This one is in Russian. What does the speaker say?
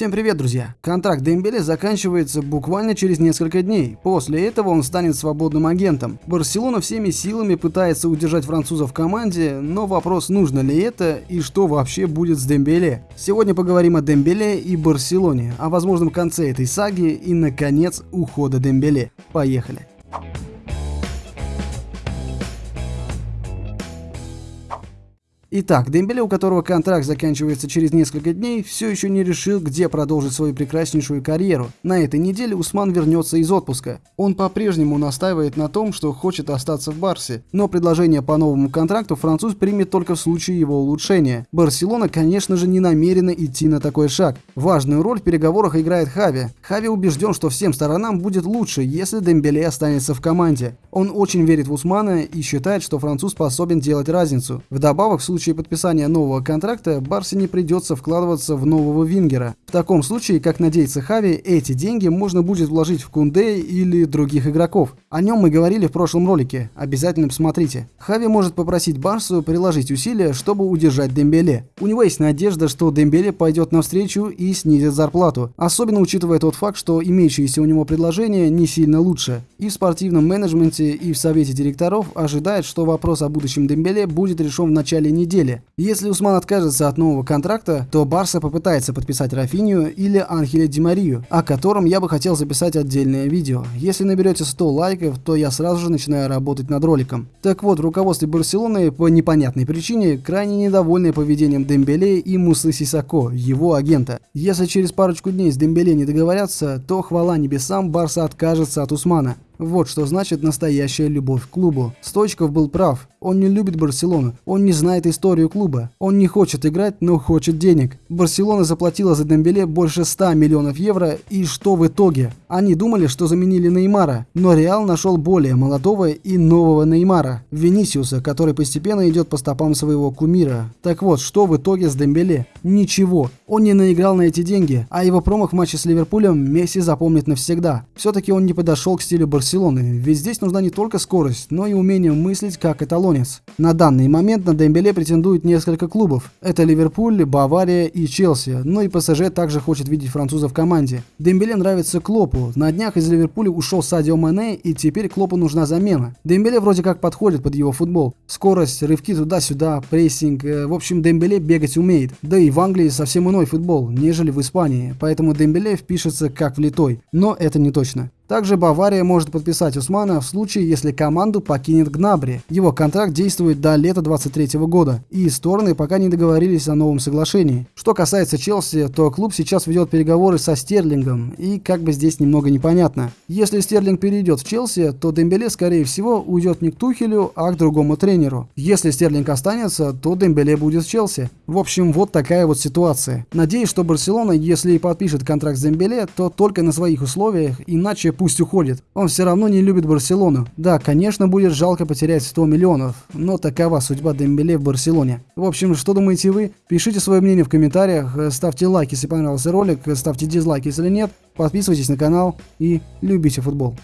Всем привет, друзья! Контракт Дембеле заканчивается буквально через несколько дней. После этого он станет свободным агентом. Барселона всеми силами пытается удержать француза в команде, но вопрос, нужно ли это и что вообще будет с Дембеле. Сегодня поговорим о Дембеле и Барселоне, о возможном конце этой саги и, наконец, ухода Дембеле. Поехали! Итак, Дембеле, у которого контракт заканчивается через несколько дней, все еще не решил, где продолжить свою прекраснейшую карьеру. На этой неделе Усман вернется из отпуска. Он по-прежнему настаивает на том, что хочет остаться в Барсе, но предложение по новому контракту француз примет только в случае его улучшения. Барселона, конечно же, не намерена идти на такой шаг. Важную роль в переговорах играет Хави. Хави убежден, что всем сторонам будет лучше, если Дембеле останется в команде. Он очень верит в Усмана и считает, что француз способен делать разницу. Вдобавок, в случае случае подписания нового контракта Барсе не придется вкладываться в нового вингера. В таком случае, как надеется Хави, эти деньги можно будет вложить в Кунде или других игроков. О нем мы говорили в прошлом ролике, обязательно посмотрите. Хави может попросить Барсу приложить усилия, чтобы удержать Дембеле. У него есть надежда, что Дембеле пойдет навстречу и снизит зарплату, особенно учитывая тот факт, что имеющиеся у него предложения не сильно лучше. И в спортивном менеджменте, и в совете директоров ожидает, что вопрос о будущем Дембеле будет решен в начале недели неделе. Если Усман откажется от нового контракта, то Барса попытается подписать Рафинию или Анхеля Димарию, о котором я бы хотел записать отдельное видео. Если наберете 100 лайков, то я сразу же начинаю работать над роликом. Так вот, руководство Барселоны по непонятной причине крайне недовольны поведением Дембеле и Мусы Сисако, его агента. Если через парочку дней с Дембеле не договорятся, то хвала небесам Барса откажется от Усмана. Вот что значит настоящая любовь к клубу. Стойчков был прав. Он не любит Барселону. Он не знает историю клуба. Он не хочет играть, но хочет денег. Барселона заплатила за Дембеле больше 100 миллионов евро. И что в итоге? Они думали, что заменили Неймара. Но Реал нашел более молодого и нового Неймара. Венисиуса, который постепенно идет по стопам своего кумира. Так вот, что в итоге с Дембеле? Ничего. Он не наиграл на эти деньги. А его промах в матче с Ливерпулем Месси запомнит навсегда. Все-таки он не подошел к стилю Барселоны Барселоны, ведь здесь нужна не только скорость, но и умение мыслить как эталонец. На данный момент на Дембеле претендуют несколько клубов. Это Ливерпуль, Бавария и Челси, но и ПСЖ также хочет видеть француза в команде. Дембеле нравится Клопу, на днях из Ливерпуля ушел Садио Мане и теперь Клопу нужна замена. Дембеле вроде как подходит под его футбол. Скорость, рывки туда-сюда, прессинг, э, в общем Дембеле бегать умеет. Да и в Англии совсем иной футбол, нежели в Испании, поэтому Дембеле впишется как влитой. Но это не точно. Также Бавария может подписать Усмана в случае, если команду покинет Гнабри. Его контракт действует до лета 23 года, и стороны пока не договорились о новом соглашении. Что касается Челси, то клуб сейчас ведет переговоры со Стерлингом, и как бы здесь немного непонятно. Если Стерлинг перейдет в Челси, то Дембеле, скорее всего, уйдет не к Тухелю, а к другому тренеру. Если Стерлинг останется, то Дембеле будет в Челси. В общем, вот такая вот ситуация. Надеюсь, что Барселона, если и подпишет контракт с Дембеле, то только на своих условиях, иначе пусть уходит. Он все равно не любит Барселону. Да, конечно, будет жалко потерять 100 миллионов, но такова судьба Дембеле в Барселоне. В общем, что думаете вы? Пишите свое мнение в комментариях, ставьте лайк, если понравился ролик, ставьте дизлайк, если нет, подписывайтесь на канал и любите футбол.